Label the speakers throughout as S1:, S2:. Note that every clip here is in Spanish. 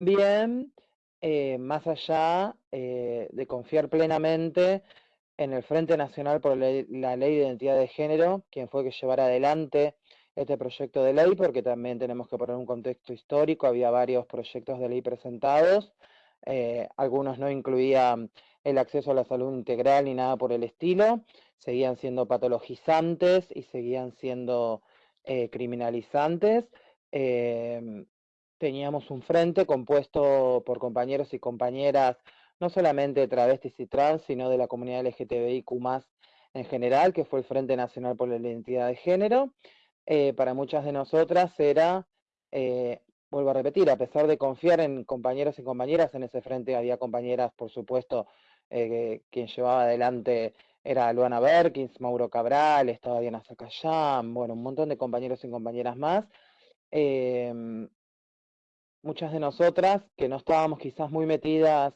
S1: Bien, eh, más allá eh, de confiar plenamente en el Frente Nacional por la Ley de Identidad de Género, quien fue que llevara adelante este proyecto de ley, porque también tenemos que poner un contexto histórico, había varios proyectos de ley presentados, eh, algunos no incluían el acceso a la salud integral ni nada por el estilo, seguían siendo patologizantes y seguían siendo criminalizantes. Em, teníamos un frente compuesto por compañeros y compañeras, no solamente travestis y trans, sino de la comunidad LGTBIQ+, en general, que fue el Frente Nacional por la Identidad de Género. Eh, para muchas de nosotras era, eh, vuelvo a repetir, a pesar de confiar en compañeros y compañeras, en ese frente había compañeras, por supuesto, eh, quien llevaba adelante era Luana Berkins, Mauro Cabral, estaba Diana Zacayán, bueno, un montón de compañeros y compañeras más. Em, muchas de nosotras que no estábamos quizás muy metidas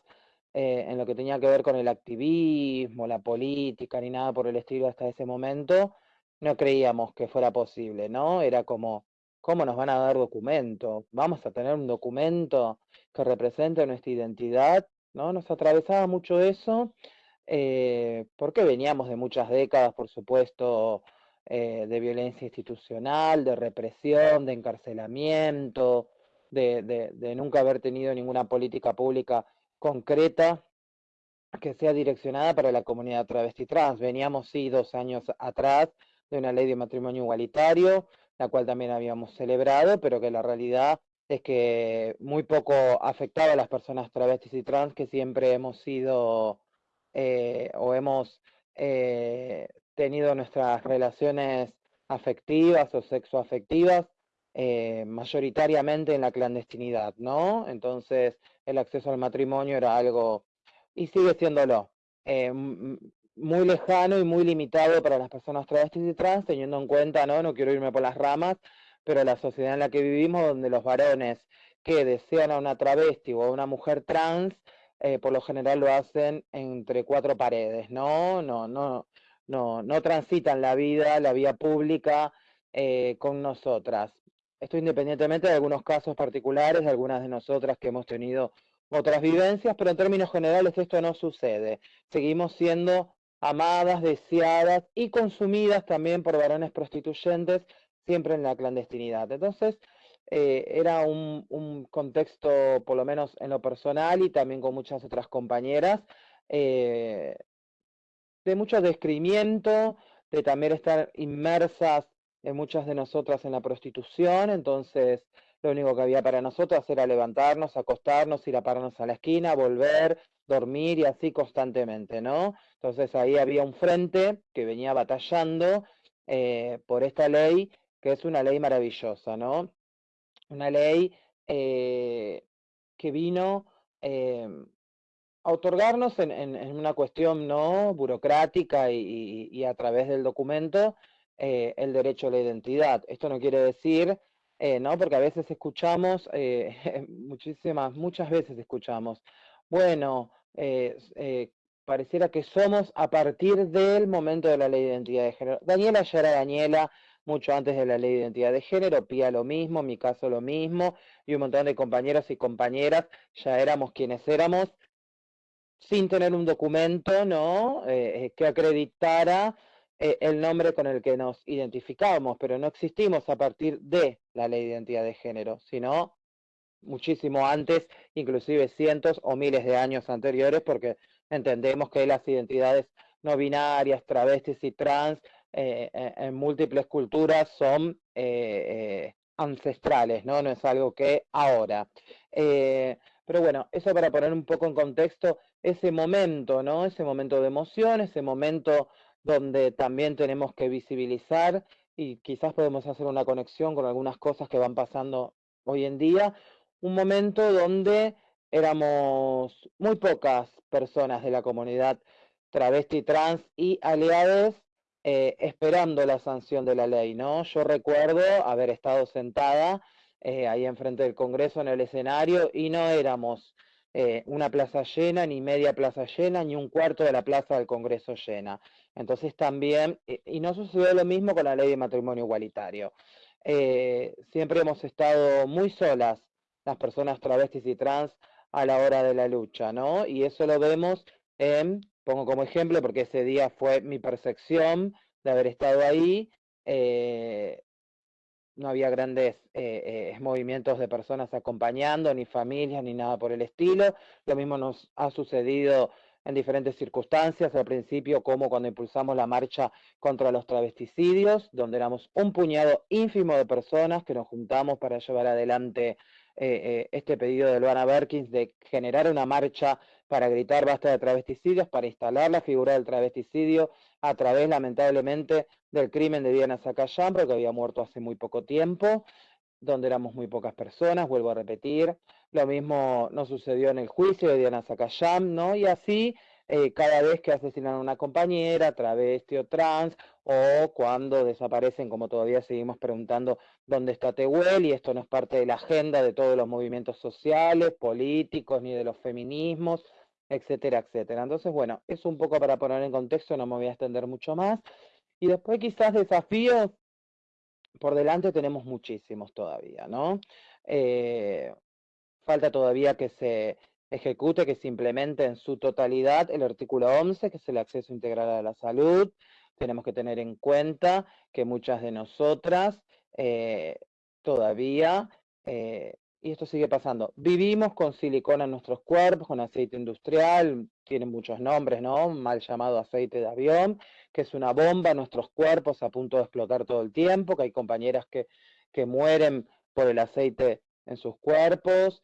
S1: eh, en lo que tenía que ver con el activismo, la política, ni nada por el estilo hasta ese momento, no creíamos que fuera posible, ¿no? Era como, ¿cómo nos van a dar documento? ¿Vamos a tener un documento que represente nuestra identidad? ¿No? Nos atravesaba mucho eso, eh, porque veníamos de muchas décadas, por supuesto, eh, de violencia institucional, de represión, de encarcelamiento, de, nunca haber tenido ninguna política pública concreta que sea direccionada para la comunidad travesti trans. Veníamos, sí, dos años atrás de una ley de matrimonio igualitario, la cual también habíamos celebrado, pero que la realidad es que muy poco afectaba a las personas travestis y trans que siempre hemos sido eh, o hemos eh, tenido nuestras relaciones afectivas o sexoafectivas eh, mayoritariamente en la clandestinidad, ¿no? Entonces el acceso al matrimonio era algo, y sigue siéndolo, eh, muy lejano y muy limitado para las personas travestis y trans, teniendo en cuenta, ¿no? No quiero irme por las ramas, pero la sociedad en la que vivimos, donde los varones que desean a una travesti o a una mujer trans, eh, por lo general lo hacen entre cuatro paredes, ¿no? No, no, no, no transitan la vida, la vía pública con nosotras. Esto independientemente de algunos casos particulares, de algunas de nosotras que hemos tenido otras vivencias, pero en términos generales esto no sucede. Seguimos siendo amadas, deseadas y consumidas también por varones prostituyentes, siempre en la clandestinidad. Entonces, eh, era un, contexto, por lo menos en lo personal y también con muchas otras compañeras, eh, de mucho descrimiento, de también estar inmersas muchas de nosotras en la prostitución, entonces lo único que había para nosotras era levantarnos, acostarnos, ir a pararnos a la esquina, volver, dormir y así constantemente, ¿no? Entonces ahí había un frente que venía batallando eh, por esta ley, que es una ley maravillosa, ¿no? Una ley eh, que vino em, a otorgarnos en, una cuestión no burocrática y a través del documento eh, el derecho a la identidad. Esto no quiere decir, eh, ¿no? Porque a veces escuchamos, eh, muchísimas, muchas veces escuchamos, bueno, pareciera que somos a partir del momento de la ley de identidad de género. Daniela ya era Daniela mucho antes de la ley de identidad de género, Pía lo mismo, mi caso lo mismo, y un montón de compañeros y compañeras ya éramos quienes éramos, sin tener un documento, ¿no? que acreditara eh, el nombre con el que nos identificamos, pero no existimos a partir de la ley de identidad de género, sino muchísimo antes, inclusive cientos o miles de años anteriores, porque entendemos que las identidades no binarias, travestis y trans eh, eh, en múltiples culturas son ancestrales, ¿no? No es algo que ahora. pero bueno, eso para poner un poco en contexto ese momento, ¿no? Ese momento de emoción, ese momento donde también tenemos que visibilizar y quizás podemos hacer una conexión con algunas cosas que van pasando hoy en día, un momento donde éramos muy pocas personas de la comunidad travesti, trans y aliados eh, esperando la sanción de la ley, ¿no? Yo recuerdo haber estado sentada eh, ahí enfrente del Congreso en el escenario y no éramos eh, una plaza llena, ni media plaza llena, ni un cuarto de la plaza del Congreso llena. Entonces también, eh, y no sucedió lo mismo con la ley de matrimonio igualitario. Eh, siempre hemos estado muy solas las personas travestis y trans a la hora de la lucha, ¿no? Y eso lo vemos en, pongo como ejemplo, porque ese día fue mi percepción de haber estado ahí, no había grandes eh, eh, movimientos de personas acompañando, ni familias, ni nada por el estilo. Lo mismo nos ha sucedido en diferentes circunstancias, al principio como cuando impulsamos la marcha contra los travesticidios, donde éramos un puñado ínfimo de personas que nos juntamos para llevar adelante este pedido de Luana Berkins de generar una marcha para gritar basta de travesticidios, para instalar la figura del travesticidio a través, lamentablemente, del crimen de Diana Zacayán, porque había muerto hace muy poco tiempo, donde éramos muy pocas personas, vuelvo a repetir. Lo mismo nos sucedió en el juicio de Diana Zacayán, ¿no? Y así, eh, cada vez que asesinan a una compañera, travesti o trans, o cuando desaparecen, como todavía seguimos preguntando, ¿dónde está Tehuel? Y esto no es parte de la agenda de todos los movimientos sociales, políticos, ni de los feminismos, etcétera, etcétera. Entonces, bueno, es un poco para poner en contexto, no me voy a extender mucho más. Y después quizás desafíos, por delante tenemos muchísimos todavía, ¿no? Eh, falta todavía que se ejecute, que se implemente en su totalidad el artículo 11, que es el acceso integral a la salud. Tenemos que tener en cuenta que muchas de nosotras eh, todavía eh, y esto sigue pasando. Vivimos con silicona en nuestros cuerpos, con aceite industrial, tiene muchos nombres, ¿no? Mal llamado aceite de avión, que es una bomba en nuestros cuerpos a punto de explotar todo el tiempo, que hay compañeras que, que mueren por el aceite en sus cuerpos,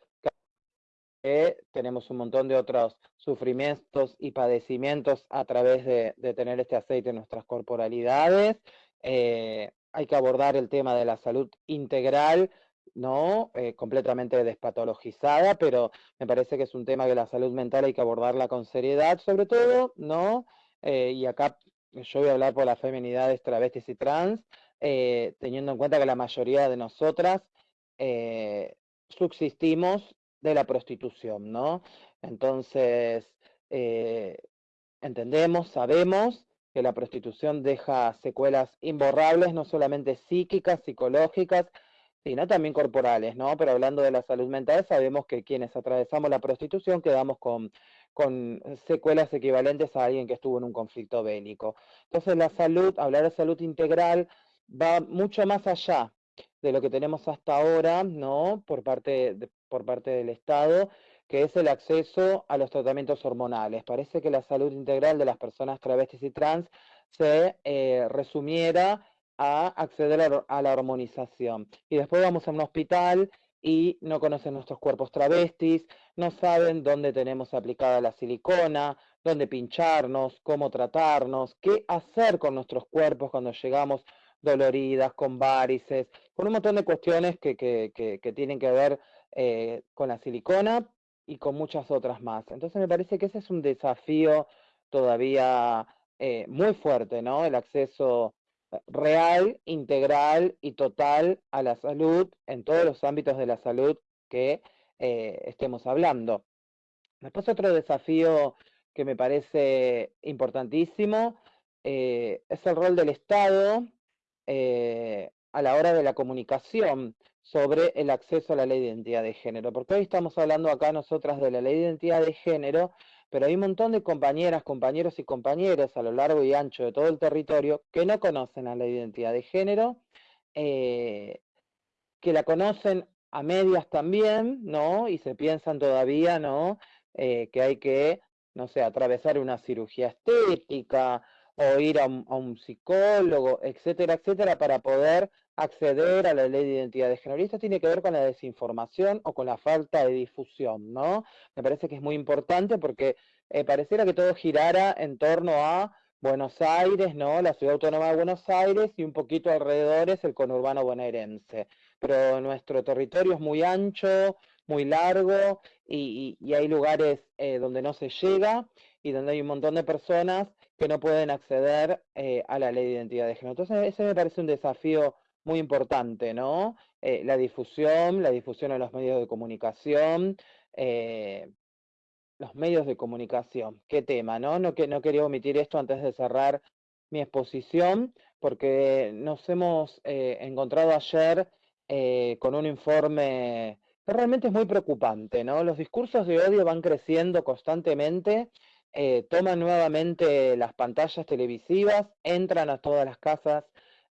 S1: que tenemos un montón de otros sufrimientos y padecimientos a través de, tener este aceite en nuestras corporalidades. Eh, hay que abordar el tema de la salud integral, ¿no? Eh, completamente despatologizada, pero me parece que es un tema que la salud mental hay que abordarla con seriedad, sobre todo, ¿no? Eh, y acá yo voy a hablar por las feminidades travestis y trans, eh, teniendo en cuenta que la mayoría de nosotras subsistimos de la prostitución, ¿no? Entonces, entendemos, sabemos que la prostitución deja secuelas imborrables, no solamente psíquicas, psicológicas, sino también corporales, ¿no? Pero hablando de la salud mental, sabemos que quienes atravesamos la prostitución quedamos con, con secuelas equivalentes a alguien que estuvo en un conflicto bélico. Entonces la salud, hablar de salud integral, va mucho más allá de lo que tenemos hasta ahora, ¿no? Por parte, por parte del Estado, que es el acceso a los tratamientos hormonales. Parece que la salud integral de las personas travestis y trans se eh, resumiera a acceder a, la hormonización. Y después vamos a un hospital y no conocen nuestros cuerpos travestis, no saben dónde tenemos aplicada la silicona, dónde pincharnos, cómo tratarnos, qué hacer con nuestros cuerpos cuando llegamos doloridas, con varices, con un montón de cuestiones que, que, tienen que ver eh, con la silicona y con muchas otras más. Entonces me parece que ese es un desafío todavía eh, muy fuerte, ¿no? El acceso real, integral y total a la salud en todos los ámbitos de la salud que eh, estemos hablando. Después otro desafío que me parece importantísimo eh, es el rol del Estado eh, a la hora de la comunicación sobre el acceso a la ley de identidad de género, porque hoy estamos hablando acá nosotras de la ley de identidad de género, pero hay un montón de compañeras, compañeros y compañeras a lo largo y ancho de todo el territorio que no conocen a la identidad de género, eh, que la conocen a medias también, ¿no? Y se piensan todavía, ¿no? Eh, que hay que, no sé, atravesar una cirugía estética o ir a un, psicólogo, etcétera, etcétera, para poder acceder a la ley de identidad de género. Y esto tiene que ver con la desinformación o con la falta de difusión, ¿no? Me parece que es muy importante porque eh, pareciera que todo girara en torno a Buenos Aires, ¿no? La ciudad autónoma de Buenos Aires y un poquito alrededor es el conurbano bonaerense. Pero nuestro territorio es muy ancho, muy largo y, hay lugares eh, donde no se llega y donde hay un montón de personas que no pueden acceder eh, a la ley de identidad de género. Entonces, ese me parece un desafío muy importante, ¿no? Eh, la difusión, la difusión en los medios de comunicación, eh, los medios de comunicación, qué tema, ¿no? No, que, no quería omitir esto antes de cerrar mi exposición, porque nos hemos encontrado ayer con un informe realmente es muy preocupante, ¿no? Los discursos de odio van creciendo constantemente, eh, toman nuevamente las pantallas televisivas, entran a todas las casas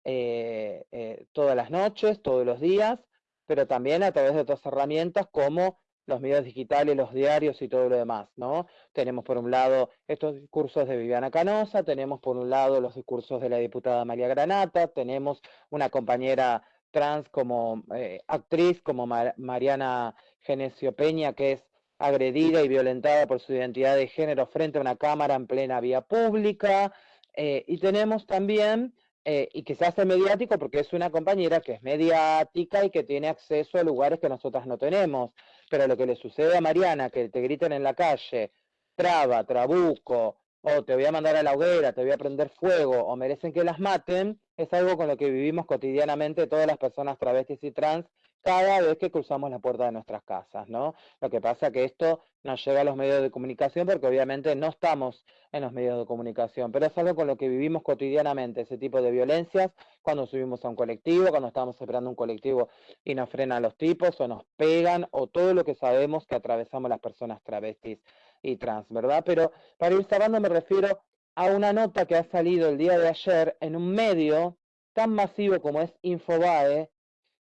S1: eh, eh, todas las noches, todos los días, pero también a través de otras herramientas como los medios digitales, los diarios y todo lo demás, ¿no? Tenemos por un lado estos discursos de Viviana Canosa, tenemos por un lado los discursos de la diputada María Granata, tenemos una compañera trans como eh, actriz como Mariana Genesio Peña, que es agredida y violentada por su identidad de género frente a una cámara en plena vía pública, y tenemos también eh, y que se hace mediático porque es una compañera que es mediática y que tiene acceso a lugares que nosotras no tenemos. Pero lo que le sucede a Mariana, que te griten en la calle, traba, trabuco, o te voy a mandar a la hoguera, te voy a prender fuego, o merecen que las maten, es algo con lo que vivimos cotidianamente todas las personas travestis y trans cada vez que cruzamos la puerta de nuestras casas, ¿no? Lo que pasa es que esto nos llega a los medios de comunicación porque obviamente no estamos en los medios de comunicación, pero es algo con lo que vivimos cotidianamente, ese tipo de violencias, cuando subimos a un colectivo, cuando estamos esperando un colectivo y nos frenan los tipos o nos pegan o todo lo que sabemos que atravesamos las personas travestis y trans, ¿verdad? Pero para ir cerrando me refiero a una nota que ha salido el día de ayer en un medio tan masivo como es Infobae,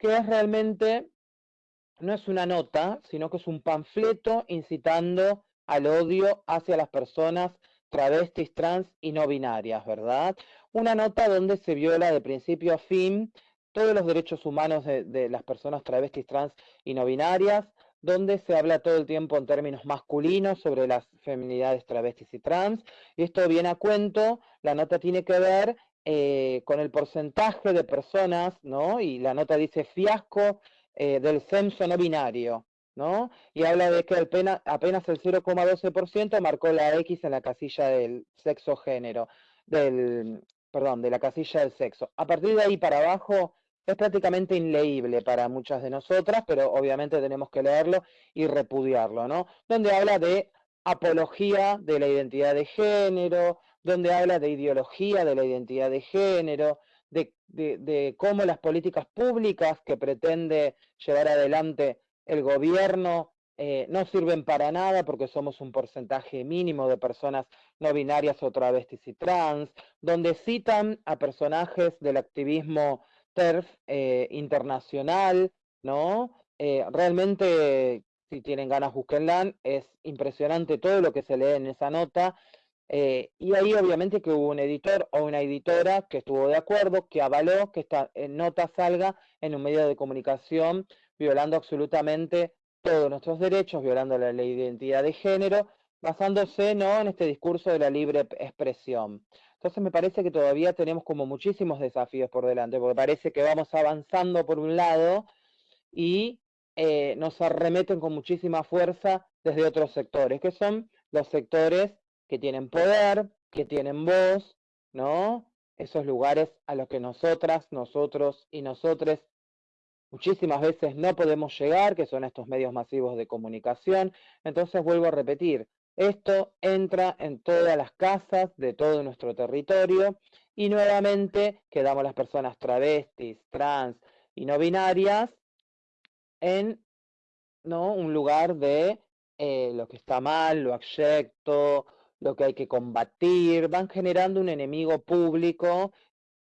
S1: que es realmente, no es una nota, sino que es un panfleto incitando al odio hacia las personas travestis, trans y no binarias, ¿verdad? Una nota donde se viola de principio a fin todos los derechos humanos de, las personas travestis, trans y no binarias, donde se habla todo el tiempo en términos masculinos sobre las feminidades travestis y trans, y esto viene a cuento, la nota tiene que ver eh, con el porcentaje de personas, ¿no? Y la nota dice fiasco eh, del censo no binario, ¿no? Y habla de que apenas, apenas el 0,12% marcó la X en la casilla del sexo género, del, perdón, de la casilla del sexo. A partir de ahí para abajo es prácticamente inleíble para muchas de nosotras, pero obviamente tenemos que leerlo y repudiarlo, ¿no? Donde habla de apología de la identidad de género, donde habla de ideología de la identidad de género, de, cómo las políticas públicas que pretende llevar adelante el gobierno eh, no sirven para nada porque somos un porcentaje mínimo de personas no binarias o travestis y trans, donde citan a personajes del activismo TERF eh, internacional, ¿no? Eh, realmente, si tienen ganas, búsquenla, es impresionante todo lo que se lee en esa nota eh, y ahí obviamente que hubo un editor o una editora que estuvo de acuerdo, que avaló que esta eh, nota salga en un medio de comunicación violando absolutamente todos nuestros derechos, violando la ley de identidad de género, basándose ¿no? en este discurso de la libre expresión. Entonces me parece que todavía tenemos como muchísimos desafíos por delante, porque parece que vamos avanzando por un lado y eh, nos arremeten con muchísima fuerza desde otros sectores, que son los sectores que tienen poder, que tienen voz, ¿no? Esos lugares a los que nosotras, nosotros y nosotres muchísimas veces no podemos llegar, que son estos medios masivos de comunicación. Entonces vuelvo a repetir, esto entra en todas las casas de todo nuestro territorio y nuevamente quedamos las personas travestis, trans y no binarias en ¿no? un lugar de eh, lo que está mal, lo abyecto, lo que hay que combatir, van generando un enemigo público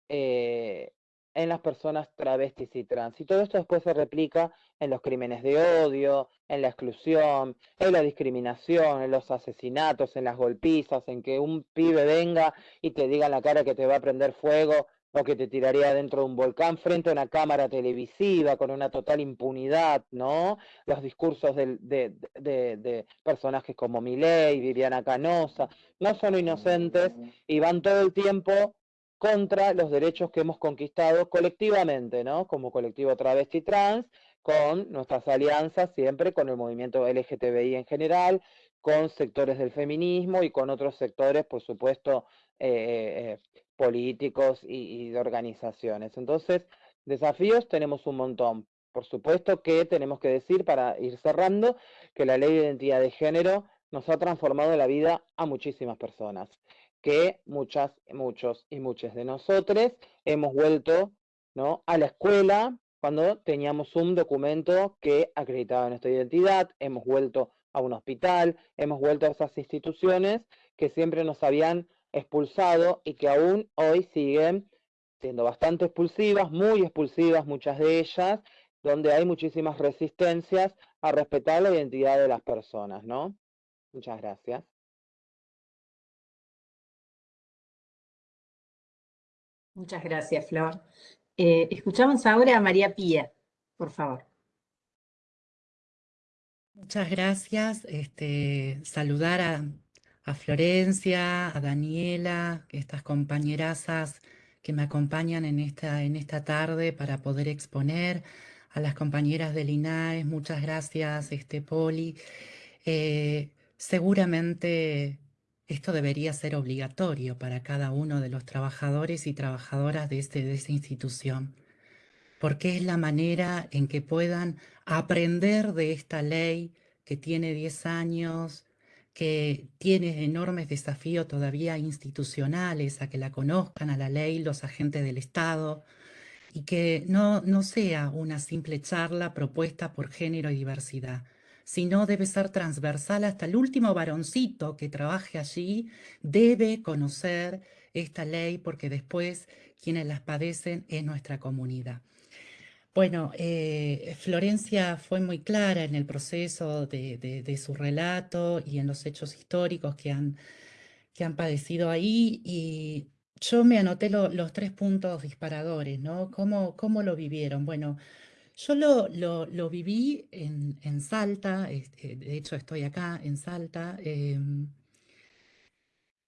S1: eh, en las personas travestis y trans. Y todo esto después se replica en los crímenes de odio, en la exclusión, en la discriminación, en los asesinatos, en las golpizas, en que un pibe venga y te diga en la cara que te va a prender fuego o que te tiraría dentro de un volcán frente a una cámara televisiva con una total impunidad, ¿no? Los discursos de, de, personajes como Milei, Viviana Canosa, no son inocentes y van todo el tiempo contra los derechos que hemos conquistado colectivamente, ¿no? Como colectivo travesti trans, con nuestras alianzas siempre con el movimiento LGTBI en general, con sectores del feminismo y con otros sectores, por supuesto, eh, eh, eh políticos y, de organizaciones. Entonces, desafíos tenemos un montón. Por supuesto que tenemos que decir, para ir cerrando, que la ley de identidad de género nos ha transformado la vida a muchísimas personas, que muchas, muchos y muchas de nosotros hemos vuelto ¿no? a la escuela cuando teníamos un documento que acreditaba nuestra identidad, hemos vuelto a un hospital, hemos vuelto a esas instituciones que siempre nos habían expulsado y que aún hoy siguen siendo bastante expulsivas, muy expulsivas muchas de ellas, donde hay muchísimas resistencias a respetar la identidad de las personas, ¿no? Muchas gracias.
S2: Muchas gracias, Flor. Eh, escuchamos ahora a María Pía, por favor.
S3: Muchas gracias. Este, saludar a, a Florencia, a Daniela, estas compañerazas que me acompañan en esta, en esta tarde para poder exponer, a las compañeras del INAES, muchas gracias, este, Poli. Eh, seguramente esto debería ser obligatorio para cada uno de los trabajadores y trabajadoras de, este, de esta institución, porque es la manera en que puedan aprender de esta ley que tiene 10 años, que tiene enormes desafíos todavía institucionales, a que la conozcan a la ley los agentes del Estado, y que no, no sea una simple charla propuesta por género y diversidad, sino debe ser transversal hasta el último varoncito que trabaje allí, debe conocer esta ley porque después quienes las padecen es nuestra comunidad. Bueno, eh, Florencia fue muy clara en el proceso de, su relato y en los hechos históricos que han, que han padecido ahí y yo me anoté los tres puntos disparadores, ¿no? ¿Cómo, cómo lo vivieron? Bueno, yo lo, lo, viví en, en Salta, este, de hecho estoy acá en Salta, em,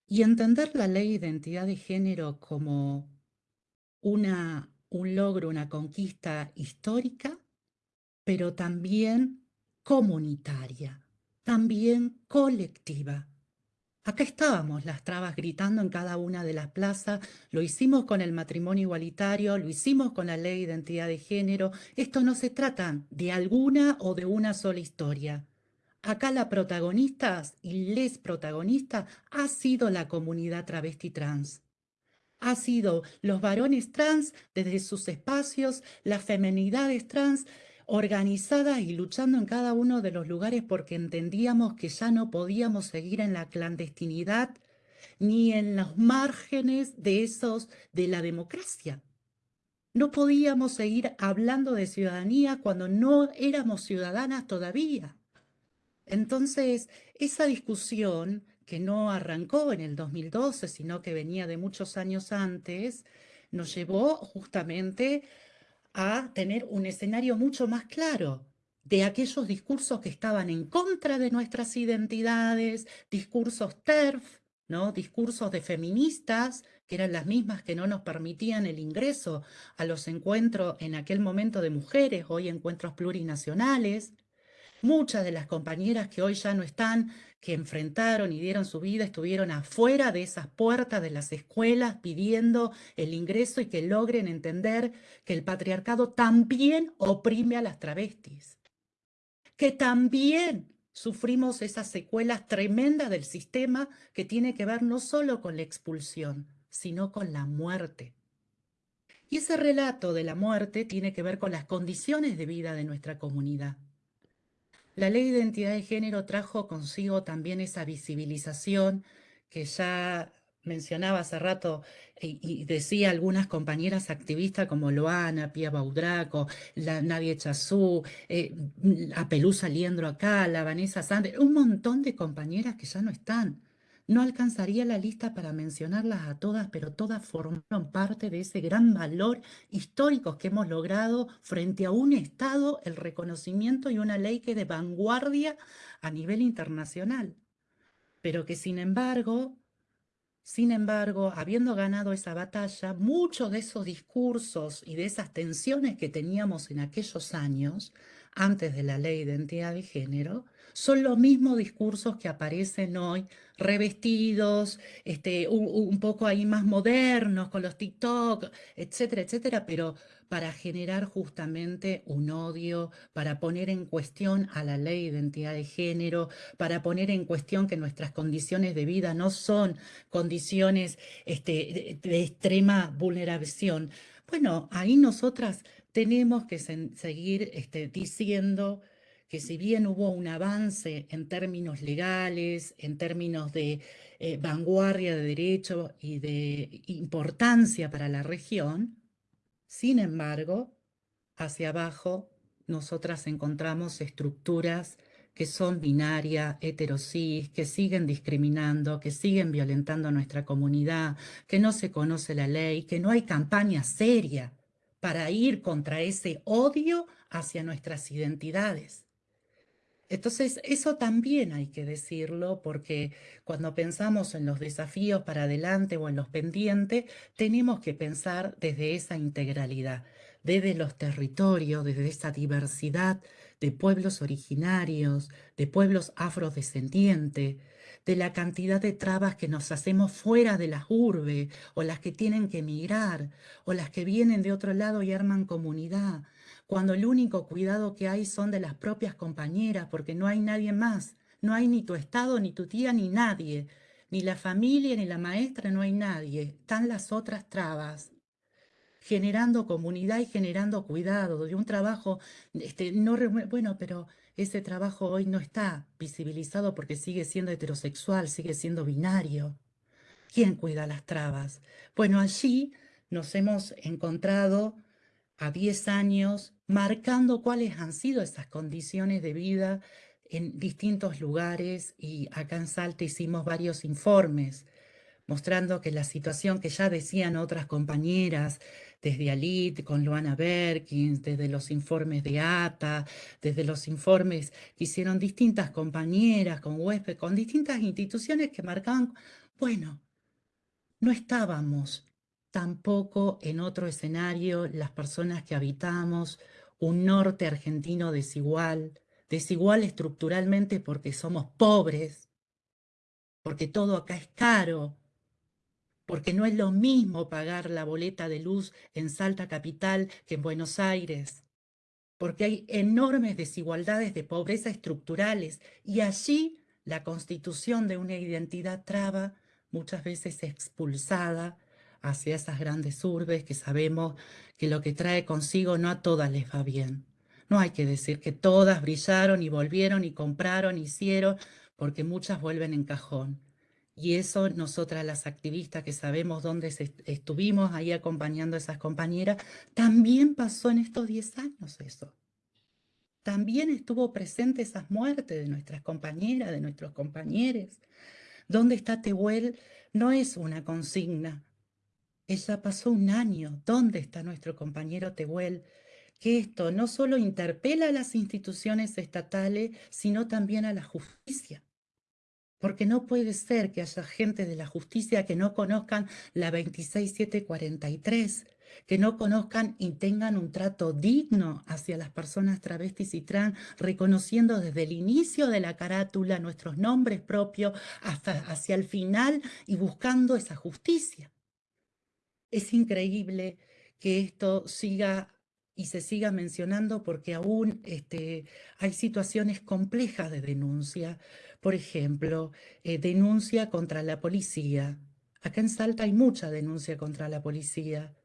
S3: y entender la ley de identidad de género como una, un logro, una conquista histórica, pero también comunitaria, también colectiva. Acá estábamos las trabas gritando en cada una de las plazas, lo hicimos con el matrimonio igualitario, lo hicimos con la ley de identidad de género. Esto no se trata de alguna o de una sola historia. Acá la protagonistas y les protagonistas ha sido la comunidad travesti trans. Ha sido los varones trans desde sus espacios, las femenidades trans, organizadas y luchando en cada uno de los lugares porque entendíamos que ya no podíamos seguir en la clandestinidad ni en los márgenes de esos de la democracia. No podíamos seguir hablando de ciudadanía cuando no éramos ciudadanas todavía. Entonces, esa discusión que no arrancó en el 2012, sino que venía de muchos años antes, nos llevó justamente a tener un escenario mucho más claro de aquellos discursos que estaban en contra de nuestras identidades, discursos TERF, ¿no? discursos de feministas, que eran las mismas que no nos permitían el ingreso a los encuentros en aquel momento de mujeres, hoy encuentros plurinacionales, Muchas de las compañeras que hoy ya no están, que enfrentaron y dieron su vida, estuvieron afuera de esas puertas de las escuelas pidiendo el ingreso y que logren entender que el patriarcado también oprime a las travestis, que también sufrimos esas secuelas tremendas del sistema que tiene que ver no solo con la expulsión, sino con la muerte. Y ese relato de la muerte tiene que ver con las condiciones de vida de nuestra comunidad. La ley de identidad de género trajo consigo también esa visibilización que ya mencionaba hace rato y, decía algunas compañeras activistas como Loana, Pia Baudraco, la Nadia Chazú, eh, a Pelusa Liendro acá, la Vanessa Sander, un montón de compañeras que ya no están. No alcanzaría la lista para mencionarlas a todas, pero todas formaron parte de ese gran valor histórico que hemos logrado frente a un Estado, el reconocimiento y una ley que de vanguardia a nivel internacional. Pero que sin embargo, sin embargo, habiendo ganado esa batalla, muchos de esos discursos y de esas tensiones que teníamos en aquellos años, antes de la ley de identidad de género, son los mismos discursos que aparecen hoy revestidos, este, un, poco ahí más modernos, con los TikTok, etcétera, etcétera, pero para generar justamente un odio, para poner en cuestión a la ley de identidad de género, para poner en cuestión que nuestras condiciones de vida no son condiciones este, de, extrema vulneración. Bueno, ahí nosotras tenemos que seguir este, diciendo que si bien hubo un avance en términos legales, en términos de eh, vanguardia de derecho y de importancia para la región, sin embargo, hacia abajo nosotras encontramos estructuras que son binarias, heterosis, que siguen discriminando, que siguen violentando a nuestra comunidad, que no se conoce la ley, que no hay campaña seria para ir contra ese odio hacia nuestras identidades. Entonces, eso también hay que decirlo porque cuando pensamos en los desafíos para adelante o en los pendientes, tenemos que pensar desde esa integralidad, desde los territorios, desde esa diversidad de pueblos originarios, de pueblos afrodescendientes, de la cantidad de trabas que nos hacemos fuera de las urbes, o las que tienen que emigrar, o las que vienen de otro lado y arman comunidad, cuando el único cuidado que hay son de las propias compañeras, porque no hay nadie más, no hay ni tu estado, ni tu tía, ni nadie, ni la familia, ni la maestra, no hay nadie, están las otras trabas. Generando comunidad y generando cuidado, de un trabajo, este, no, bueno, pero ese trabajo hoy no está visibilizado porque sigue siendo heterosexual, sigue siendo binario. ¿Quién cuida las trabas? Bueno, allí nos hemos encontrado a 10 años marcando cuáles han sido esas condiciones de vida en distintos lugares y acá en Salta hicimos varios informes mostrando que la situación que ya decían otras compañeras, desde ALIT, con Luana Berkins, desde los informes de ATA, desde los informes que hicieron distintas compañeras con huésped, con distintas instituciones que marcaban, bueno, no estábamos tampoco en otro escenario las personas que habitamos un norte argentino desigual, desigual estructuralmente porque somos pobres, porque todo acá es caro, porque no es lo mismo pagar la boleta de luz en Salta Capital que en Buenos Aires, porque hay enormes desigualdades de pobreza estructurales y allí la constitución de una identidad traba muchas veces expulsada hacia esas grandes urbes que sabemos que lo que trae consigo no a todas les va bien. No hay que decir que todas brillaron y volvieron y compraron, hicieron, porque muchas vuelven en cajón. Y eso nosotras las activistas que sabemos dónde estuvimos ahí acompañando a esas compañeras, también pasó en estos 10 años eso. También estuvo presente esas muertes de nuestras compañeras, de nuestros compañeros. ¿Dónde está Tehuel? No es una consigna, ella pasó un año. ¿Dónde está nuestro compañero Tehuel? Que esto no solo interpela a las instituciones estatales, sino también a la justicia. Porque no puede ser que haya gente de la justicia que no conozcan la 26743, que no conozcan y tengan un trato digno hacia las personas travestis y trans, reconociendo desde el inicio de la carátula nuestros nombres propios hasta hacia el final y buscando esa justicia. Es increíble que esto siga y se siga mencionando porque aún este, hay situaciones complejas de denuncia. Por ejemplo, eh, denuncia contra la policía. Acá en Salta hay mucha denuncia contra la policía.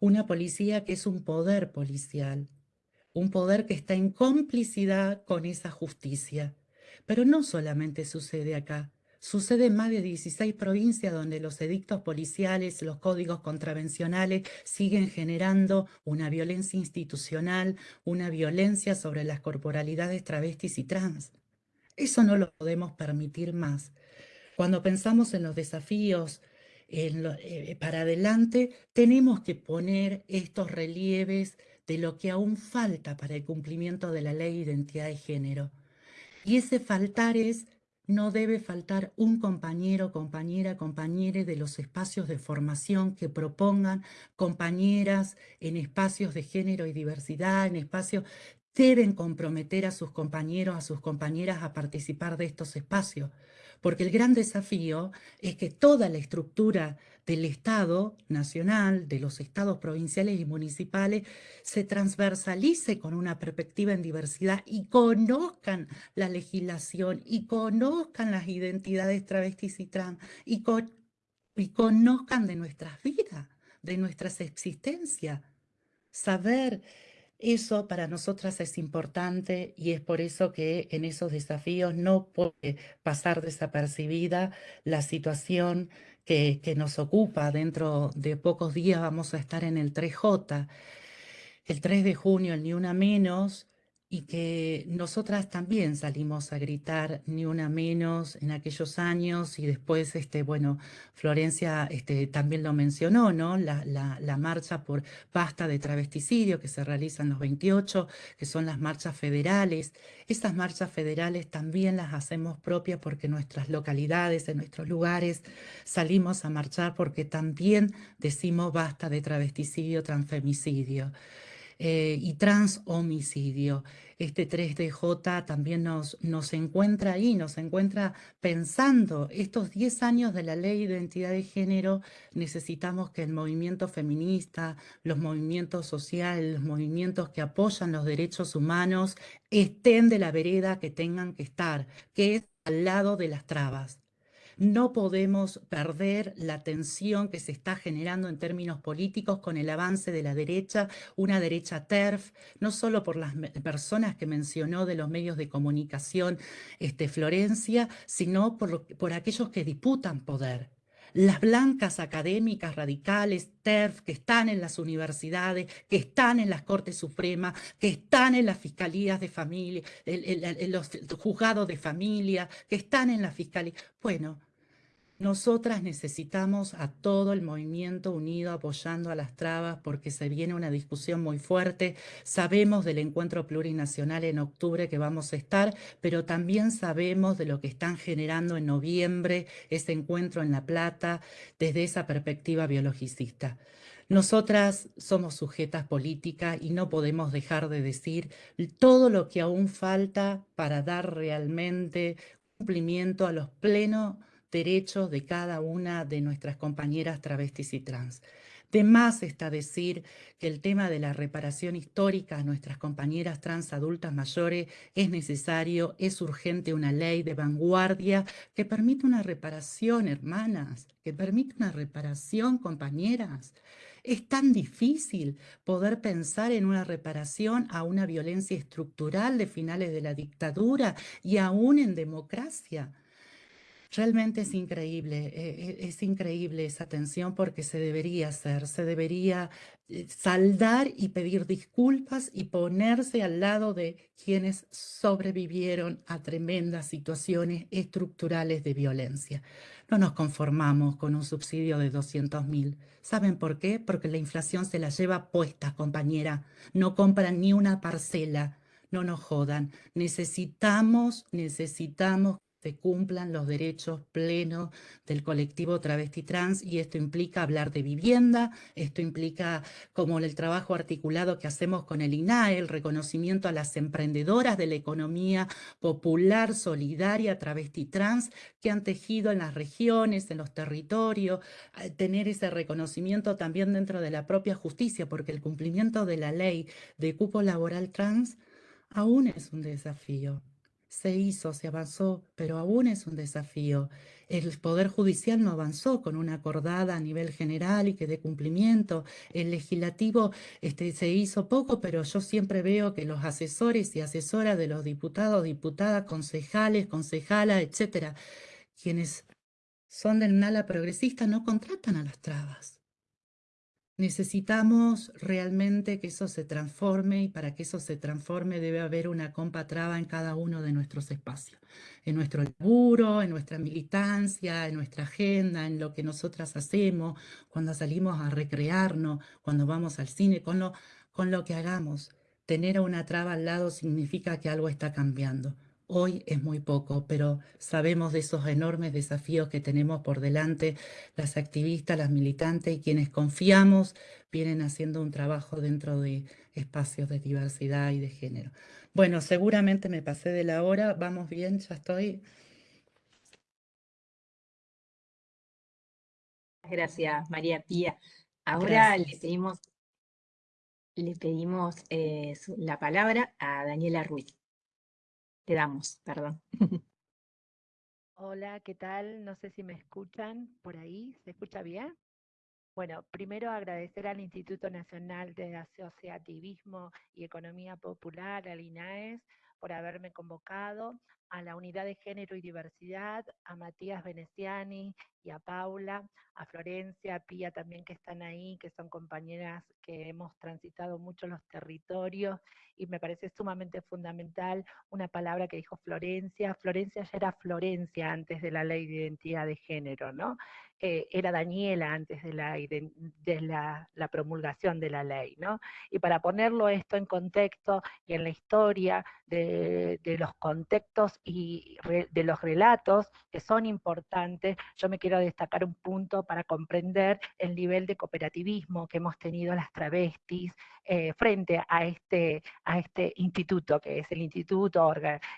S3: Una policía que es un poder policial, un poder que está en complicidad con esa justicia. Pero no solamente sucede acá. Sucede en más de 16 provincias donde los edictos policiales, los códigos contravencionales siguen generando una violencia institucional, una violencia sobre las corporalidades travestis y trans. Eso no lo podemos permitir más. Cuando pensamos en los desafíos eh, para adelante, tenemos que poner estos relieves de lo que aún falta para el cumplimiento de la ley de identidad de género. Y ese faltar es no debe faltar un compañero, compañera, compañere de los espacios de formación que propongan compañeras en espacios de género y diversidad, en espacios deben comprometer a sus compañeros, a sus compañeras a participar de estos espacios, porque el gran desafío es que toda la estructura del Estado nacional, de los estados provinciales y municipales, se transversalice con una perspectiva en diversidad y conozcan la legislación y conozcan las identidades travestis y trans y, y conozcan de nuestras vidas, de nuestras existencias. Saber Eso para nosotras es importante y es por eso que en esos desafíos no puede pasar desapercibida la situación que, nos ocupa. Dentro de pocos días vamos a estar en el 3J. El 3 de junio, el Ni Una Menos, y que nosotras también salimos a gritar ni una menos en aquellos años y después, este, bueno, Florencia este, también lo mencionó, ¿no? La, la, marcha por basta de travesticidio que se realiza en los 28, que son las marchas federales. Esas marchas federales también las hacemos propias porque nuestras localidades, en nuestros lugares, salimos a marchar porque también decimos basta de travesticidio, transfemicidio. Eh, y transhomicidio. Este 3DJ también nos, nos encuentra ahí, nos encuentra pensando estos 10 años de la ley de identidad de género, necesitamos que el movimiento feminista, los movimientos sociales, los movimientos que apoyan los derechos humanos estén de la vereda que tengan que estar, que es al lado de las trabas. No podemos perder la tensión que se está generando en términos políticos con el avance de la derecha, una derecha TERF, no solo por las personas que mencionó de los medios de comunicación este, Florencia, sino por, aquellos que disputan poder las blancas académicas radicales, TERF, que están en las universidades, que están en las Cortes Supremas, que están en las fiscalías de familia, en, los juzgados de familia, que están en la fiscalía. Bueno, nosotras necesitamos a todo el movimiento unido apoyando a las trabas porque se viene una discusión muy fuerte. Sabemos del encuentro plurinacional en octubre que vamos a estar, pero también sabemos de lo que están generando en noviembre ese encuentro en La Plata desde esa perspectiva biologicista. Nosotras somos sujetas políticas y no podemos dejar de decir todo lo que aún falta para dar realmente cumplimiento a los plenos derechos de cada una de nuestras compañeras travestis y trans. De más está decir que el tema de la reparación histórica a nuestras compañeras trans adultas mayores es necesario, es urgente una ley de vanguardia que permita una reparación, hermanas, que permita una reparación, compañeras. Es tan difícil poder pensar en una reparación a una violencia estructural de finales de la dictadura y aún en democracia. Realmente es increíble, eh, eh, es increíble esa tensión porque se debería hacer, se debería eh, saldar y pedir disculpas y ponerse al lado de quienes sobrevivieron a tremendas situaciones estructurales de violencia. No nos conformamos con un subsidio de 200 mil. ¿Saben por qué? Porque la inflación se la lleva puesta, compañera. No compran ni una parcela. No nos jodan. Necesitamos, necesitamos cumplan los derechos plenos del colectivo travesti trans y esto implica hablar de vivienda, esto implica como el trabajo articulado que hacemos con el INAE, el reconocimiento a las emprendedoras de la economía popular, solidaria, travesti trans, que han tejido en las regiones, en los territorios, tener ese reconocimiento también dentro de la propia justicia, porque el cumplimiento de la ley de cupo laboral trans aún es un desafío se hizo, se avanzó, pero aún es un desafío. El Poder Judicial no avanzó con una acordada a nivel general y que dé cumplimiento. El legislativo este, se hizo poco, pero yo siempre veo que los asesores y asesoras de los diputados, diputadas, concejales, concejalas, etcétera, quienes son del ala progresista no contratan a las trabas. Necesitamos realmente que eso se transforme y para que eso se transforme debe haber una compa traba en cada uno de nuestros espacios, en nuestro laburo, en nuestra militancia, en nuestra agenda, en lo que nosotras hacemos, cuando salimos a recrearnos, cuando vamos al cine, con lo, con lo que hagamos. Tener una traba al lado significa que algo está cambiando. Hoy es muy poco, pero sabemos de esos enormes desafíos que tenemos por delante las activistas, las militantes y quienes confiamos vienen haciendo un trabajo dentro de espacios de diversidad y de género. Bueno, seguramente me pasé de la hora, vamos bien, ya estoy.
S2: Gracias, María Pía. Ahora le pedimos, le pedimos eh, la palabra a Daniela Ruiz. Te damos, perdón.
S4: Hola, ¿qué tal? No sé si me escuchan por ahí. ¿Se escucha bien? Bueno, primero agradecer al Instituto Nacional de Asociativismo y Economía Popular, al INAES, por haberme convocado, a la Unidad de Género y Diversidad, a Matías Veneciani y a Paula, a Florencia, a Pía también que están ahí, que son compañeras que hemos transitado mucho los territorios y me parece sumamente fundamental una palabra que dijo Florencia. Florencia ya era Florencia antes de la ley de identidad de género, ¿no? Eh, era Daniela antes de, la, de la, promulgación de la ley, ¿no? Y para ponerlo esto en contexto y en la historia de, los contextos y de los relatos que son importantes, yo me quiero destacar un punto para comprender el nivel de cooperativismo que hemos tenido las travestis eh, frente a este, a este instituto, que es el Instituto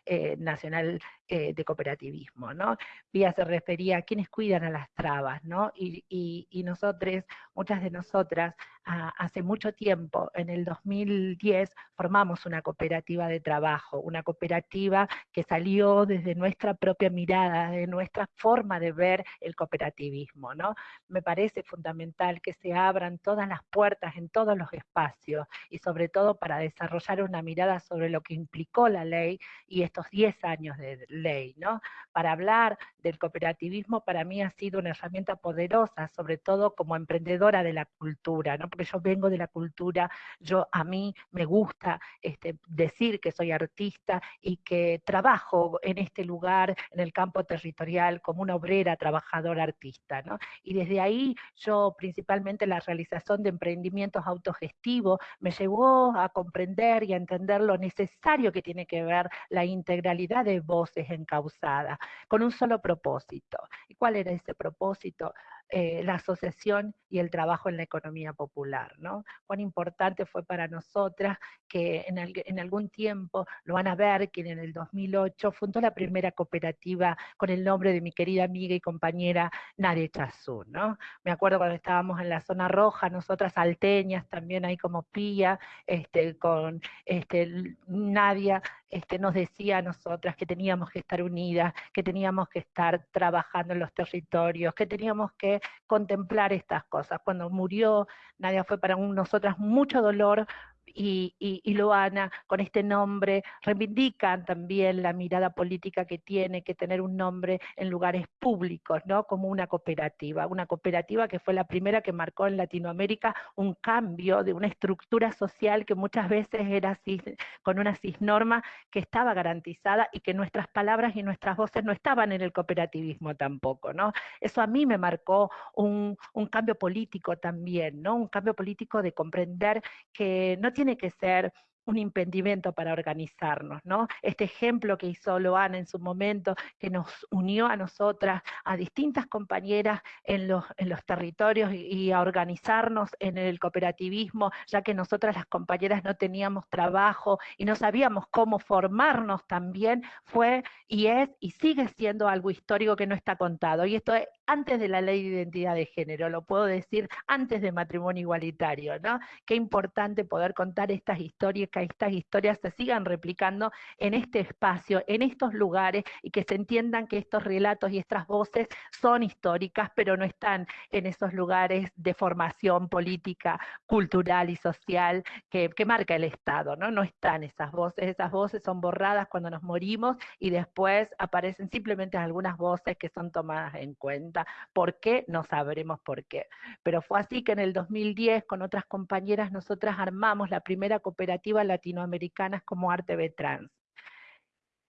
S4: eh, Nacional de Cooperativismo, ¿no? Vía se refería a quienes cuidan a las trabas, ¿no? Y, y, nosotros, muchas de nosotras, hace mucho tiempo, en el 2010, formamos una cooperativa de trabajo, una cooperativa que salió desde nuestra propia mirada, de nuestra forma de ver el cooperativismo, ¿no? Me parece fundamental que se abran todas las puertas en todos los espacios y sobre todo para desarrollar una mirada sobre lo que implicó la ley y estos 10 años de ley, ¿no? Para hablar del cooperativismo para mí ha sido una herramienta poderosa, sobre todo como emprendedora de la cultura, ¿no? porque yo vengo de la cultura, yo a mí me gusta este, decir que soy artista y que trabajo en este lugar, en el campo territorial, como una obrera trabajadora artista. ¿no? Y desde ahí yo principalmente la realización de emprendimientos autogestivos me llevó a comprender y a entender lo necesario que tiene que ver la integralidad de voces encausadas, con un solo propósito. ¿Y cuál era ese propósito? Eh, la asociación y el trabajo en la economía popular, ¿no? Cuán importante fue para nosotras que en, algún tiempo, lo van a ver, que en el 2008 fundó la primera cooperativa con el nombre de mi querida amiga y compañera Nadia Chazú, ¿no? Me acuerdo cuando estábamos en la zona roja, nosotras alteñas, también ahí como Pía, este, con este, Nadia, este, nos decía a nosotras que teníamos que estar unidas, que teníamos que estar trabajando en los territorios, que teníamos que contemplar estas cosas. Cuando murió, Nadia fue para nosotras mucho dolor, y, y, Loana con este nombre reivindican también la mirada política que tiene que tener un nombre en lugares públicos, ¿no? Como una cooperativa, una cooperativa que fue la primera que marcó en Latinoamérica un cambio de una estructura social que muchas veces era así, con una cisnorma que estaba garantizada y que nuestras palabras y nuestras voces no estaban en el cooperativismo tampoco, ¿no? Eso a mí me marcó un, un cambio político también, ¿no? Un cambio político de comprender que no tiene que ser un impedimento para organizarnos, ¿no? Este ejemplo que hizo Loana en su momento, que nos unió a nosotras, a distintas compañeras en los territorios y, a organizarnos en el cooperativismo, ya que nosotras las compañeras no teníamos trabajo y no sabíamos cómo formarnos también, fue y es y sigue siendo algo histórico que no está contado. Y esto es antes de la ley de identidad de género, lo puedo decir antes de matrimonio igualitario, ¿no? Qué importante poder contar estas historias que estas historias se sigan replicando en este espacio, en estos lugares, y que se entiendan que estos relatos y estas voces son históricas, pero no están en esos lugares de formación política, cultural y social que, marca el Estado, ¿no? No están esas voces, esas voces son borradas cuando nos morimos y después aparecen simplemente algunas voces que son tomadas en cuenta. ¿Por qué? No sabremos por qué. Pero fue así que en el 2010 con otras compañeras nosotras armamos la primera cooperativa latinoamericanas como Arte Trans.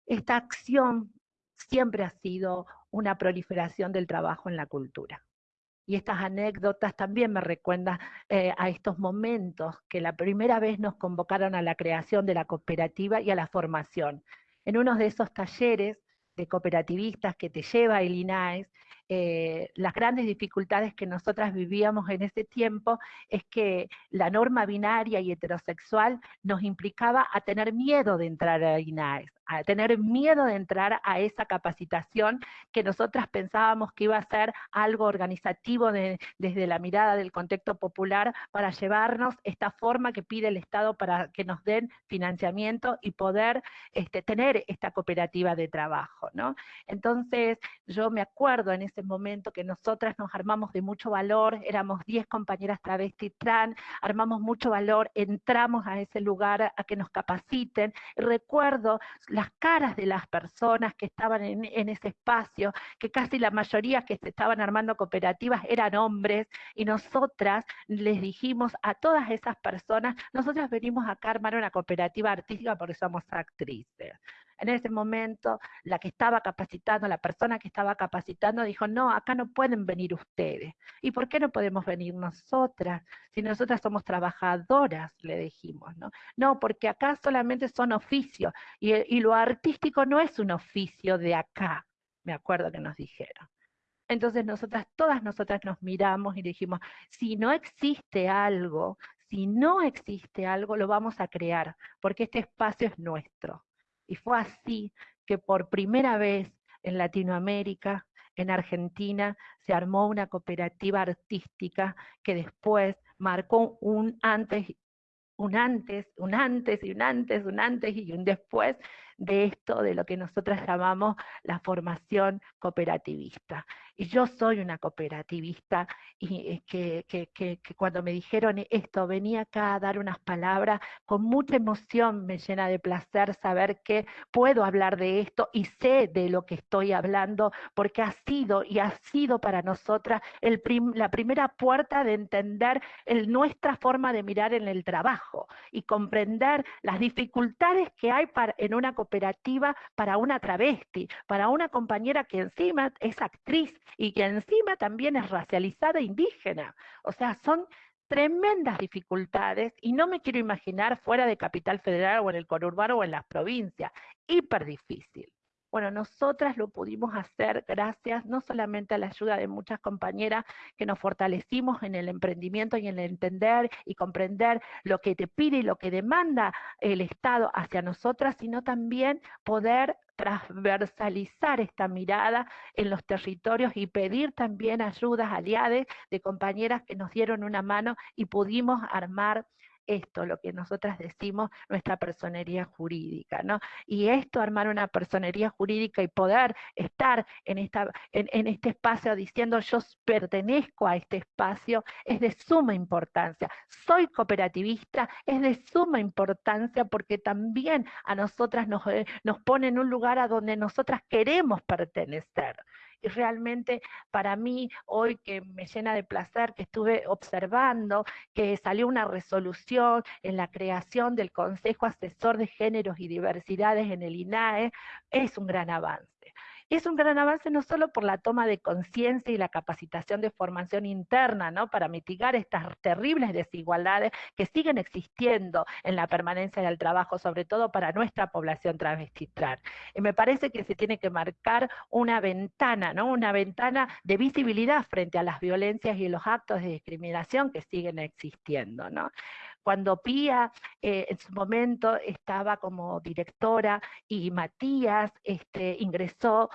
S4: Esta acción siempre ha sido una proliferación del trabajo en la cultura. Y estas anécdotas también me recuerdan eh, a estos momentos que la primera vez nos convocaron a la creación de la cooperativa y a la formación. En uno de esos talleres de cooperativistas que te lleva el INAES, eh, las grandes dificultades que nosotras vivíamos en ese tiempo es que la norma binaria y heterosexual nos implicaba a tener miedo de entrar a INAES, a tener miedo de entrar a esa capacitación que nosotras pensábamos que iba a ser algo organizativo desde la mirada del contexto popular para llevarnos esta forma que pide el Estado para que nos den financiamiento y poder este, tener esta cooperativa de trabajo. ¿no? Entonces yo me acuerdo en ese momento que nosotras nos armamos de mucho valor, éramos 10 compañeras travesti trans, armamos mucho valor, entramos a ese lugar a que nos capaciten. Recuerdo las caras de las personas que estaban en, ese espacio, que casi la mayoría que se estaban armando cooperativas eran hombres, y nosotras les dijimos a todas esas personas, nosotras venimos acá a armar una cooperativa artística porque somos actrices. En ese momento, la que estaba capacitando, la persona que estaba capacitando, dijo, no, acá no pueden venir ustedes. ¿Y por qué no podemos venir nosotras? Si nosotras somos trabajadoras, le dijimos, ¿no? No, porque acá solamente son oficios, y, lo artístico no es un oficio de acá, me acuerdo que nos dijeron. Entonces nosotras, todas nosotras nos miramos y dijimos, si no existe algo, si no existe algo, lo vamos a crear, porque este espacio es nuestro. Y fue así que por primera vez en Latinoamérica, en Argentina, se armó una cooperativa artística que después marcó un antes, un antes, un antes y un antes, un antes y un después de esto, de lo que nosotras llamamos la formación cooperativista. Y yo soy una cooperativista y eh, que, que, que, cuando me dijeron esto, venía acá a dar unas palabras, con mucha emoción me llena de placer saber que puedo hablar de esto y sé de lo que estoy hablando, porque ha sido y ha sido para nosotras el la primera puerta de entender el, nuestra forma de mirar en el trabajo y comprender las dificultades que hay para, en una cooperativa para una travesti, para una compañera que encima es actriz y que encima también es racializada e indígena. O sea, son tremendas dificultades y no me quiero imaginar fuera de Capital Federal o en el conurbano o en las provincias. Hiper difícil. Bueno, nosotras lo pudimos hacer gracias no solamente a la ayuda de muchas compañeras que nos fortalecimos en el emprendimiento y en el entender y comprender lo que te pide y lo que demanda el Estado hacia nosotras, sino también poder transversalizar esta mirada en los territorios y pedir también ayudas aliadas de compañeras que nos dieron una mano y pudimos armar esto, lo que nosotras decimos, nuestra personería jurídica, ¿no? Y esto, armar una personería jurídica y poder estar en, este espacio diciendo yo pertenezco a este espacio, es de suma importancia. Soy cooperativista, es de suma importancia porque también a nosotras nos, eh, nos pone en un lugar a donde nosotras queremos pertenecer y realmente para mí hoy que me llena de placer que estuve observando que salió una resolución en la creación del Consejo Asesor de Géneros y Diversidades en el INAE, es un gran avance. Es un gran avance no solo por la toma de conciencia y la capacitación de formación interna, ¿no? Para mitigar estas terribles desigualdades que siguen existiendo en la permanencia del trabajo, sobre todo para nuestra población travestitral. Y me parece que se tiene que marcar una ventana, ¿no? Una ventana de visibilidad frente a las violencias y los actos de discriminación que siguen existiendo, ¿no? Cuando Pía eh, en su momento estaba como directora y Matías este, ingresó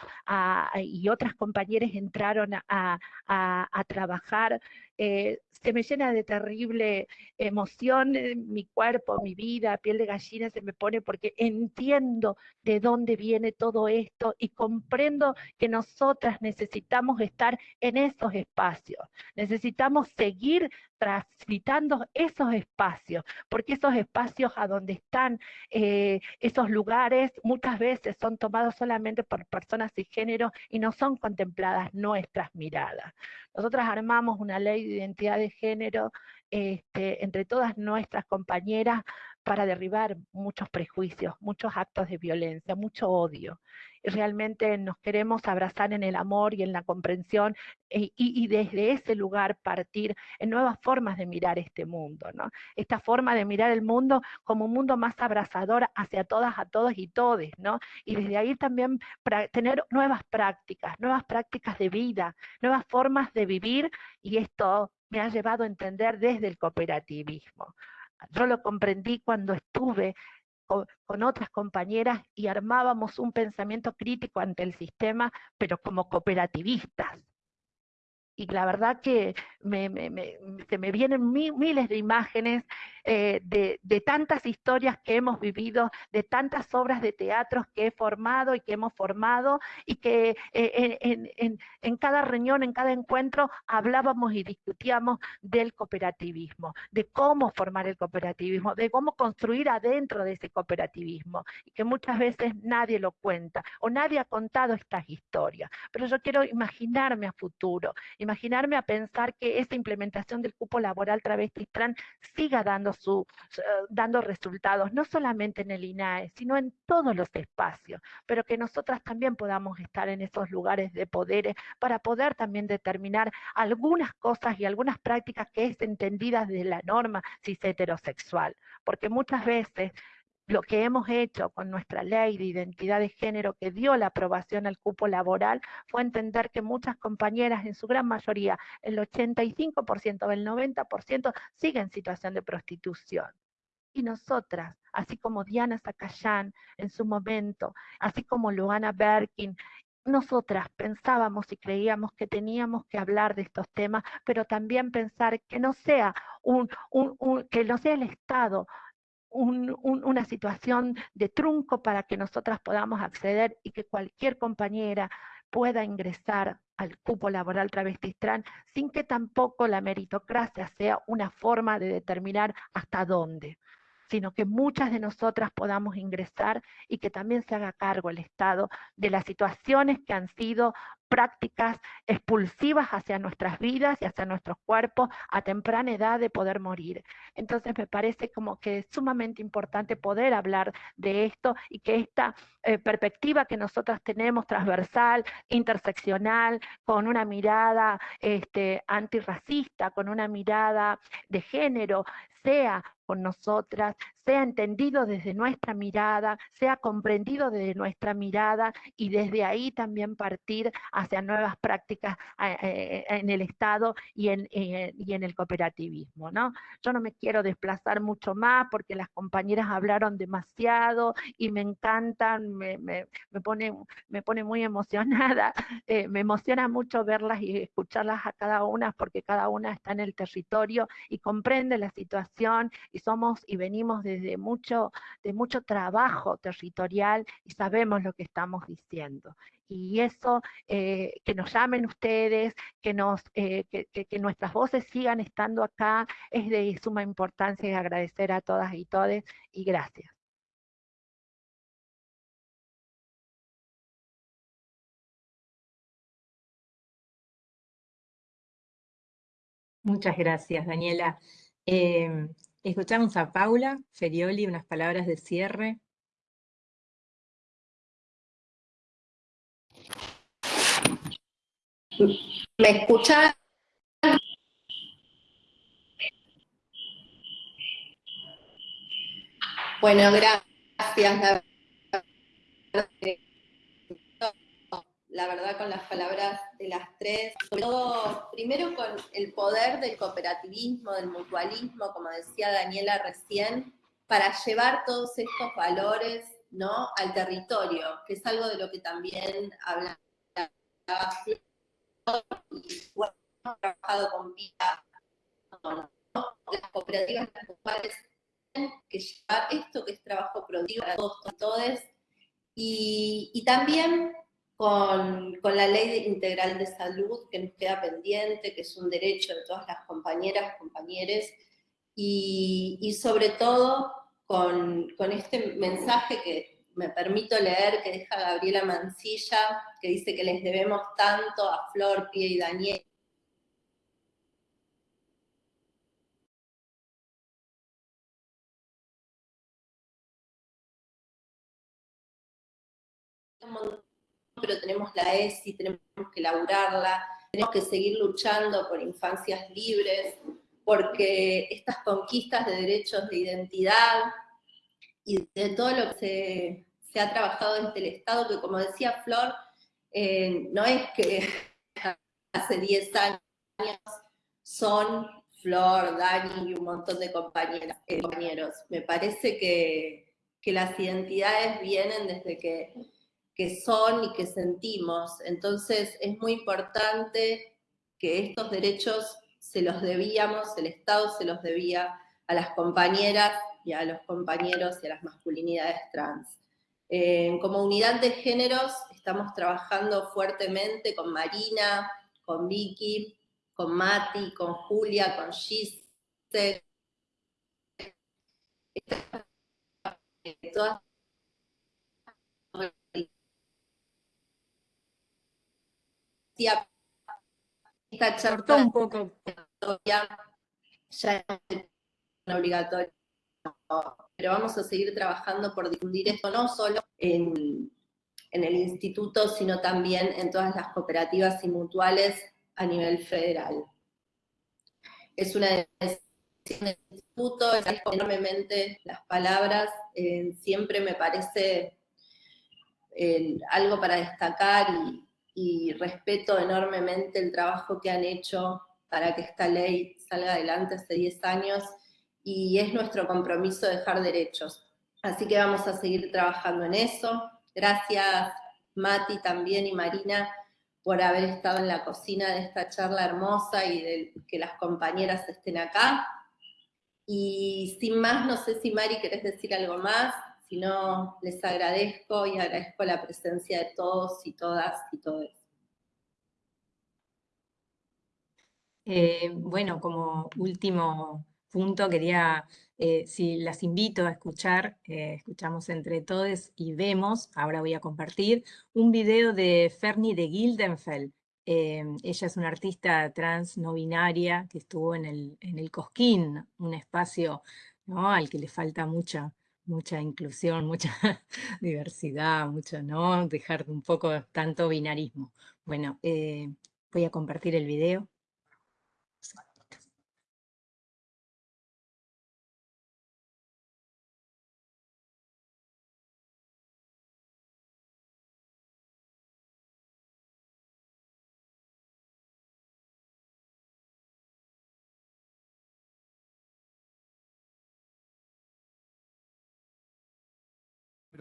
S4: y otras compañeras entraron a, a trabajar eh, se me llena de terrible emoción eh, mi cuerpo, mi vida, piel de gallina se me pone porque entiendo de dónde viene todo esto y comprendo que nosotras necesitamos estar en esos espacios, necesitamos seguir transitando esos espacios, porque esos espacios a donde están eh, esos lugares muchas veces son tomados solamente por personas de género y no son contempladas nuestras miradas. Nosotras armamos una ley identidad de género este, entre todas nuestras compañeras para derribar muchos prejuicios, muchos actos de violencia, mucho odio. Y realmente nos queremos abrazar en el amor y en la comprensión e, y, desde ese lugar partir en nuevas formas de mirar este mundo. ¿no? Esta forma de mirar el mundo como un mundo más abrazador hacia todas, a todos y todes. ¿no? Y desde ahí también tener nuevas prácticas, nuevas prácticas de vida, nuevas formas de vivir y esto me ha llevado a entender desde el cooperativismo. Yo lo comprendí cuando estuve con, otras compañeras y armábamos un pensamiento crítico ante el sistema, pero como cooperativistas y la verdad que se me vienen miles de imágenes eh, de, tantas historias que hemos vivido, de tantas obras de teatro que he formado y que hemos formado, y que eh, en, cada reunión, en cada encuentro, hablábamos y discutíamos del cooperativismo, de cómo formar el cooperativismo, de cómo construir adentro de ese cooperativismo, y que muchas veces nadie lo cuenta, o nadie ha contado estas historias. Pero yo quiero imaginarme a futuro, imaginarme a pensar que esta implementación del cupo laboral travesti trans siga dando su, eh, dando resultados, no solamente en el INAE, sino en todos los espacios, pero que nosotras también podamos estar en esos lugares de poderes para poder también determinar algunas cosas y algunas prácticas que es entendidas de la norma cis heterosexual, porque muchas veces lo que hemos hecho con nuestra ley de identidad de género que dio la aprobación al cupo laboral fue entender que muchas compañeras, en su gran mayoría, el 85% o el 90%, siguen en situación de prostitución. Y nosotras, así como Diana Zacayán en su momento, así como Luana Berkin, nosotras pensábamos y creíamos que teníamos que hablar de estos temas, pero también pensar que no sea que no sea el Estado una situación de trunco para que nosotras podamos acceder y que cualquier compañera pueda ingresar al cupo laboral travesti trans sin que tampoco la meritocracia sea una forma de determinar hasta dónde sino que muchas de nosotras podamos ingresar y que también se haga cargo el Estado de las situaciones que han sido prácticas expulsivas hacia nuestras vidas y hacia nuestros cuerpos a temprana edad de poder morir. Entonces me parece como que es sumamente importante poder hablar de esto y que esta eh, perspectiva que nosotras tenemos transversal, interseccional, con una mirada este, antirracista, con una mirada de género, sea con nosotras, sea entendido desde nuestra mirada, sea comprendido desde nuestra mirada y desde ahí también partir hacia nuevas prácticas eh, eh, en el Estado y en, eh, y en el cooperativismo. ¿no? Yo no me quiero desplazar mucho más porque las compañeras hablaron demasiado y me encantan, me, me, me pone, me pone muy emocionada, me emociona mucho verlas y escucharlas a cada una porque cada una está en el territorio y comprende la situación y somos y venimos desde mucho, de mucho trabajo territorial y sabemos lo que estamos diciendo. Y eso, eh, que nos llamen ustedes, que, nos, eh, que, que, nuestras voces sigan estando acá, es de suma importancia y agradecer a todas y todes y gracias.
S2: Muchas gracias, Daniela. Em, Escuchamos a Paula Ferioli, unas palabras de cierre.
S5: ¿Me escucha? Bueno, gracias la verdad, con las palabras de las tres, sobre todo, primero con el poder del cooperativismo, del mutualismo, como decía Daniela recién, para llevar todos estos valores ¿no? al territorio, que es algo de lo que también hablaba y bueno, trabajado con vida, las cooperativas las que llevar esto que es trabajo productivo para todos y todos, y también con, la ley integral de salud que nos queda pendiente, que es un derecho de todas las compañeras, compañeros, y, sobre todo con, este mensaje que me permito leer, que deja Gabriela Mancilla, que dice que les debemos tanto a Flor, Pie y Daniel, pero tenemos la ESI, tenemos que laburarla, tenemos que seguir luchando por infancias libres, porque estas conquistas de derechos de identidad y de todo lo que se, ha trabajado desde el Estado, que como decía Flor, eh, no es que hace 10 años son Flor, Dani y un montón de compañeras, eh, compañeros. Me parece que, que las identidades vienen desde que, que son y que sentimos. Entonces es muy importante que estos derechos se los debíamos, el Estado se los debía a las compañeras y a los compañeros y a las masculinidades trans. Eh, como unidad de géneros estamos trabajando fuertemente con Marina, con Vicky, con Mati, con Julia, con Gise, todas
S2: esta charla un poco.
S5: ya es obligatorio, pero vamos a seguir trabajando por difundir esto no solo en, en el instituto, sino también en todas las cooperativas y mutuales a nivel federal. Es una decisión instituto, agradezco enormemente las palabras, eh, siempre me parece eh, algo para destacar y, y respeto enormemente el trabajo que han hecho para que esta ley salga adelante hace 10 años y es nuestro compromiso dejar derechos. Así que vamos a seguir trabajando en eso. Gracias Mati también y Marina por haber estado en la cocina de esta charla hermosa y que las compañeras estén acá. Y sin más, no sé si Mari querés decir algo más, si no, les agradezco y agradezco la presencia de todos y todas y todos.
S2: Eh, bueno, como último punto quería, eh, si las invito a escuchar, eh, escuchamos entre todos y vemos, ahora voy a compartir, un video de Fernie de Gildenfeld. ella es una artista trans no binaria que estuvo en el, en el Cosquín, un espacio ¿no? al que le falta mucha mucha inclusión, mucha diversidad, mucho, ¿no? Dejar un poco tanto binarismo. Bueno, eh, voy a compartir el video.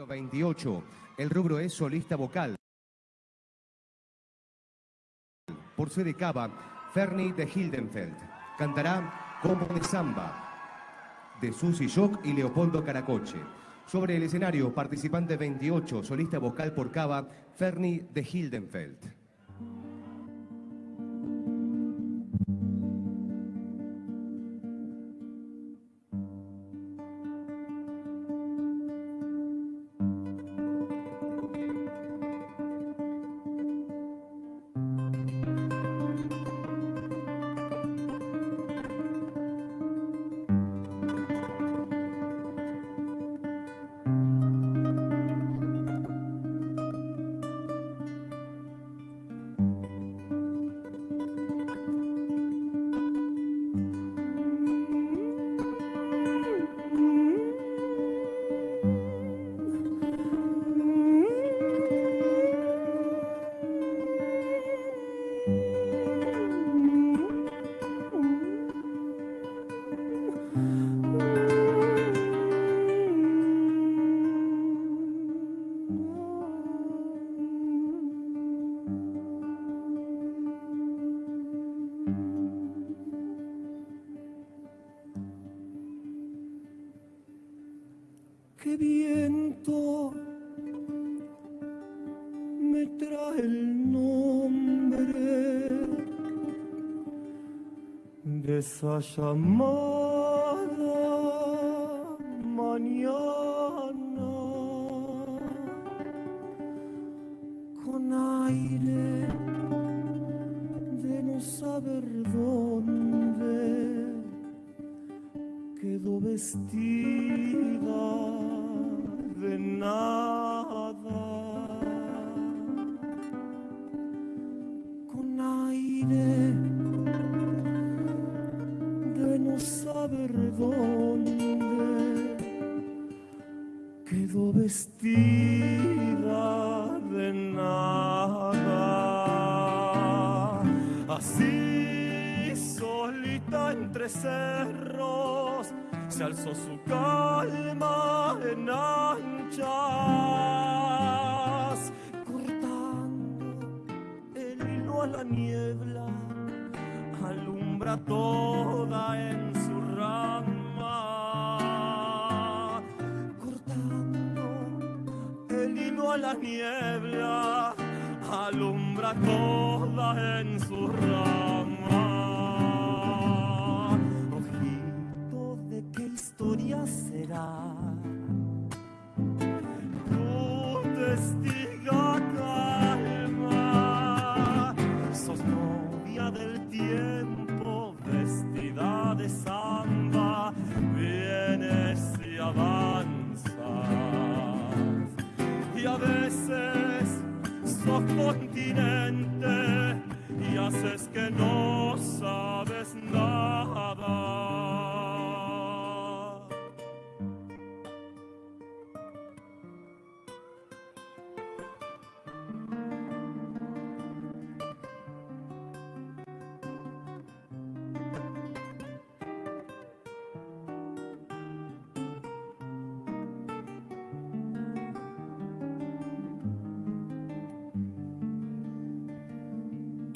S6: Número 28. El rubro es solista vocal. Por sede cava, Fernie de Hildenfeld. Cantará Como de Samba, de Susi Shock y Leopoldo Caracoche. Sobre el escenario, participante 28, solista vocal por cava, Fernie de Hildenfeld.
S7: Esa llamada Así solita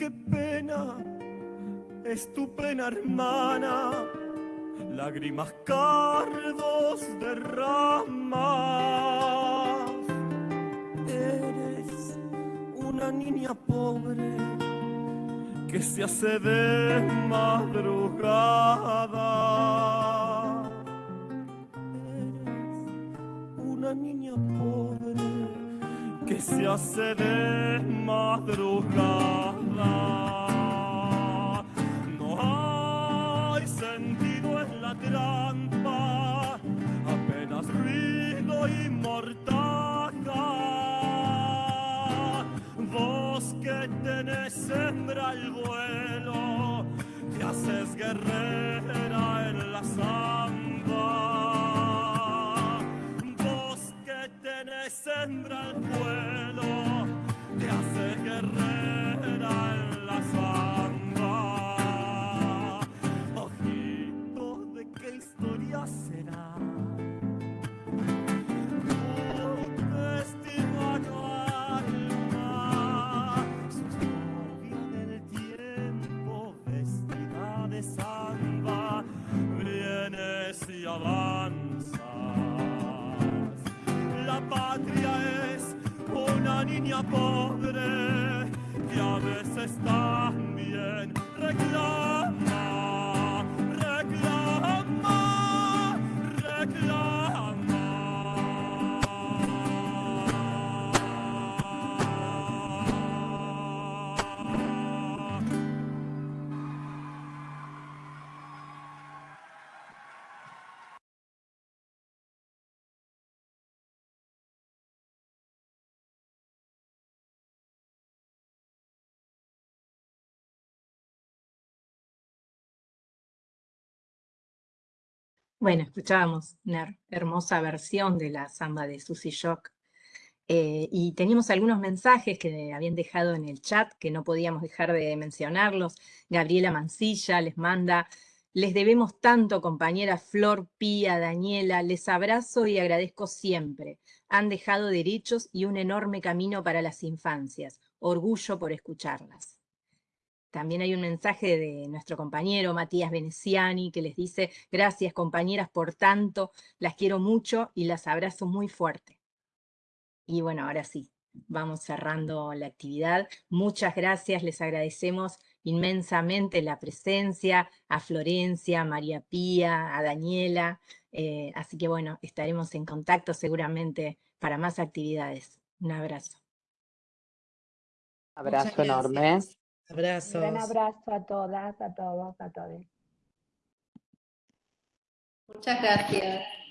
S7: Qué pena es tu pena hermana, lágrimas cardos derramas. Eres una niña pobre que se hace de madrugada. Eres una niña pobre que se hace de madrugada. No hay sentido en la trampa, apenas ruido y mortaja. Vos que tenés hembra al vuelo, te haces guerrera niña pobre que a veces también
S2: Bueno, escuchábamos una her- hermosa versión de la samba de Susy Shock. eh, y teníamos algunos mensajes que habían dejado en el chat que no podíamos dejar de mencionarlos. Gabriela Mancilla les manda, les debemos tanto, compañera Flor, Pía, Daniela, les abrazo y agradezco siempre. Han dejado derechos y un enorme camino para las infancias. Orgullo por escucharlas. También hay un mensaje de nuestro compañero Matías Veneciani que les dice, gracias compañeras por tanto, las quiero mucho y las abrazo muy fuerte. Y bueno, ahora sí, vamos cerrando la actividad. Muchas gracias, les agradecemos inmensamente la presencia a Florencia, a María Pía, a Daniela. eh, así que bueno, estaremos en contacto seguramente para más actividades. Un abrazo.
S1: Abrazo enorme.
S4: Un
S3: Abrazos.
S4: gran abrazo a todas, a todos, a todos.
S5: Muchas gracias.